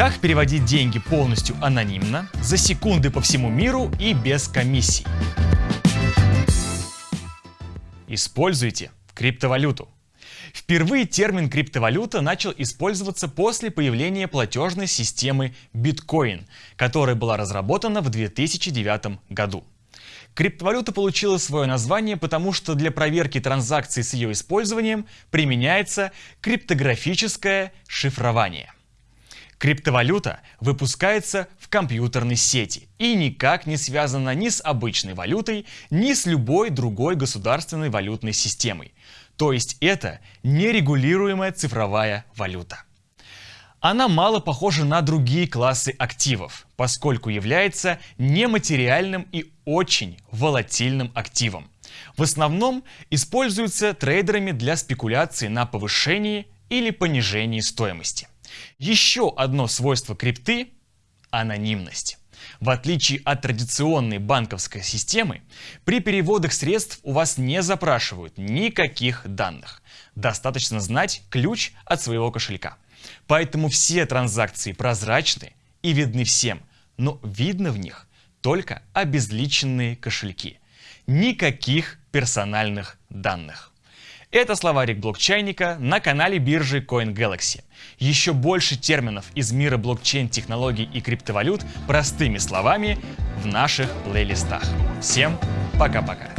Как переводить деньги полностью анонимно, за секунды по всему миру и без комиссий. Используйте криптовалюту. Впервые термин криптовалюта начал использоваться после появления платежной системы биткоин, которая была разработана в 2009 году. Криптовалюта получила свое название, потому что для проверки транзакций с ее использованием применяется криптографическое шифрование. Криптовалюта выпускается в компьютерной сети и никак не связана ни с обычной валютой, ни с любой другой государственной валютной системой. То есть это нерегулируемая цифровая валюта. Она мало похожа на другие классы активов, поскольку является нематериальным и очень волатильным активом. В основном используется трейдерами для спекуляции на повышении или понижении стоимости. Еще одно свойство крипты – анонимность. В отличие от традиционной банковской системы, при переводах средств у вас не запрашивают никаких данных. Достаточно знать ключ от своего кошелька. Поэтому все транзакции прозрачны и видны всем, но видно в них только обезличенные кошельки. Никаких персональных данных. Это словарик блокчайника на канале биржи CoinGalaxy. Еще больше терминов из мира блокчейн-технологий и криптовалют простыми словами в наших плейлистах. Всем пока-пока.